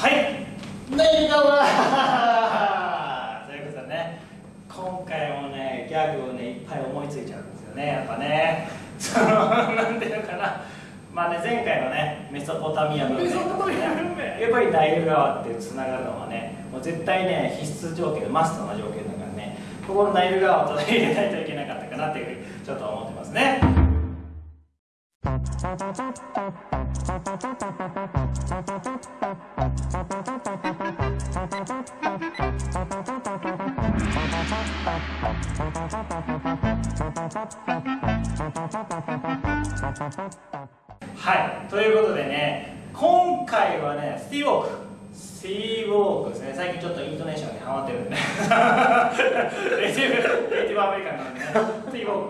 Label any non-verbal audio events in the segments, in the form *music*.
はい。ネイガワということでね今回もねギャグをねいっぱい思いついちゃうんですよねやっぱね。その *laughs* なんていうのかな。まあね前回のねメソポタミアム、ね、やっぱりナイル川ってつながるのはねもう絶対ね必須条件マストな条件だからねここのナイル川を取り入れないといけなかったかなっていうふうにちょっと思ってますねはいということでね今回はねスティーウォークスティーウォークですね。最近ちょっとイントネーションにハマってるんで。ネイティブアメリカンなんでね。スティーウォー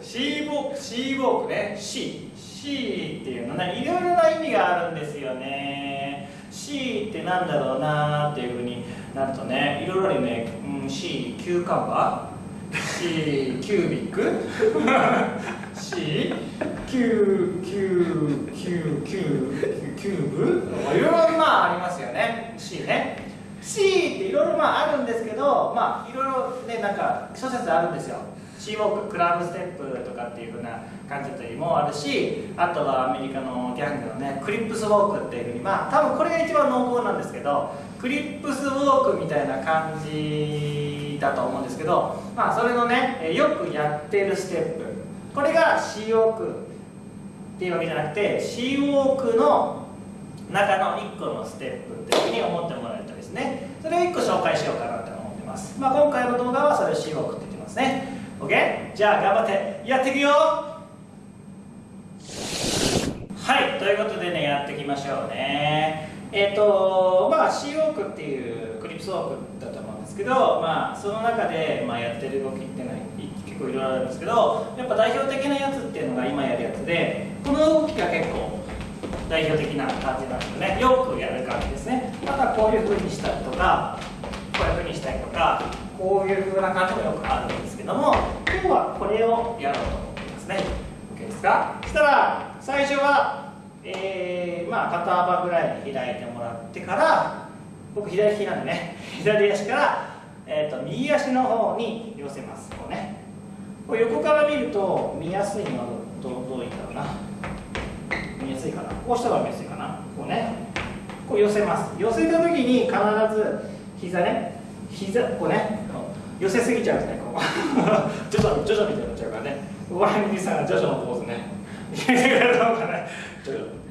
クシーウォークシーウォークね。シーシーっていうのね。いろいろな意味があるんですよね。C ってなんだろうなっていうふうになるとねいろいろあるね、うん、C キューカンバー C キュービック。C キューキューキューキューキューブ。いろいろまあありますよね。C ね。C っていろいろまああるんですけどまあいろいろねなんか諸説あるんですよ。シーウォーククラブステップとかっていう風な感じもあるしあとはアメリカのギャングのねクリップスウォークっていう風にまあ多分これが一番濃厚なですけどクリップスウォークみたいな感じだと思うんですけどまあそれのねよくやってるステップ。これがシーウォークっていうわけじゃなくてシーウォークの中の1個のステップっていうふうに思ってもらえるとですね。それを1個紹介しようかなと思ってます、まあ、今回の動画はそれをシーウォークって言ってますね。OK? じゃあ頑張ってやっていくよ！はいということでねやっていきましょうね。え、ー、とまあシーウォークっていうクリップスウォークだと思うんですけどまあその中で、まあ、やってる動きっていうのは結構いろいろあるんですけどやっぱ代表的なやつっていうのが今やるやつでこの動きが結構代表的な感じなんですよね。よくやる感じですね。またこういう風にしたりとかこういう風にしたりとかこういう風な感じもよくあるんですけども今日はこれをやろうと思いますね。OK ですか？そしたら最初は、えー、まあ肩幅ぐらいに開いてもらってから僕左利きなんでね *laughs* 左足から、えーと、右足の方に寄せますこうね。こう横から見ると見やすいのはどどういうんだろうな。見やすいかな。こうした方が見やすいかな。こうね。こう寄せます。寄せた時に必ず膝ね。膝こうね。寄せすぎちゃうんですねこう。*laughs* 徐々に徐々になっちゃうからね。ご覧にさんが徐々のポーズね。入れてくれるのかね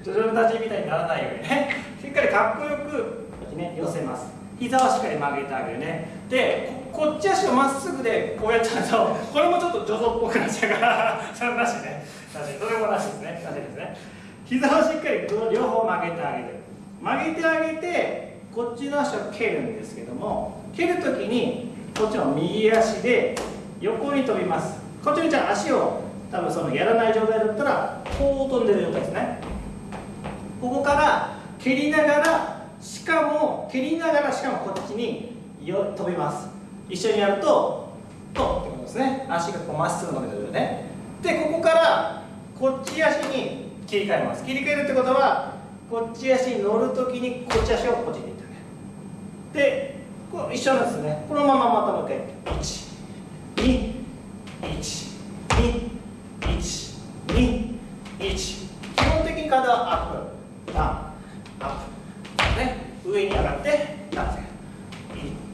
徐々の立ちみたいにならないようにねしっかりかっこよくね寄せます膝はしっかり曲げてあげるねでこっち足をまっすぐでこうやっちゃうとこれもちょっと助走っぽくなっちゃうからそれなしねなしそれもなしですねなしですね膝をしっかり両方曲げてあげる曲げてあげてこっちの足を蹴るんですけども蹴るときにこっちの右足で横に飛びますこっちにじゃあ足を多分そのやらない状態だったらこう飛んでる状態ですね。ここから蹴りながらしかも蹴りながらしかもこっちに飛びます。一緒にやるととってことですね。足がこうまっすぐ伸びてるよね。でここからこっち足に切り替えます。切り替えるってことはこっち足に乗るときにこっち足をこっちに行ってあげる。でこ一緒なんですね。このまままたもう一回。1体アップ。ダウンアップ。ね。上に上がってダウン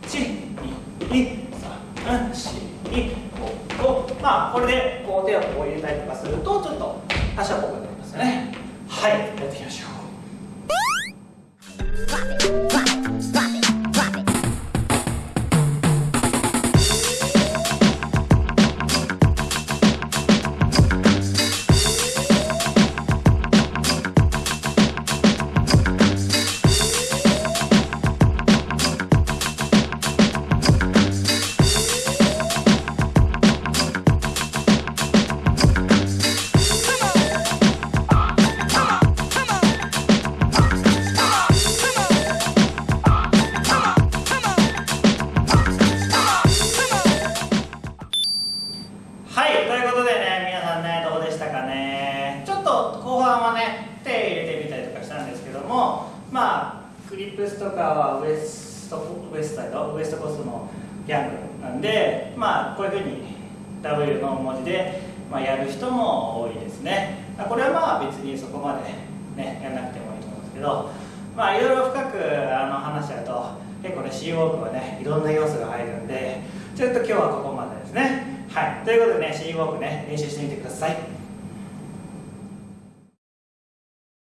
12345まあこれでこう手をこう入れたりとかするとちょっと足はこくなりますよね。はい。やっていきましょう。ね手入れてみたりとかしたんですけどもまあクリップスとかはウエストウエストサイドウエストコスのギャングなんでまあこういうふうに W の文字で、まあ、やる人も多いですね。これはまあ別にそこまで、ね、やんなくてもいいと思うんですけどまあいろいろ深くあの話し合うと結構ね C ウォークはねいろんな要素が入るんでちょっと今日はここまでですね。はい。ということでね C ウォークね練習してみてください。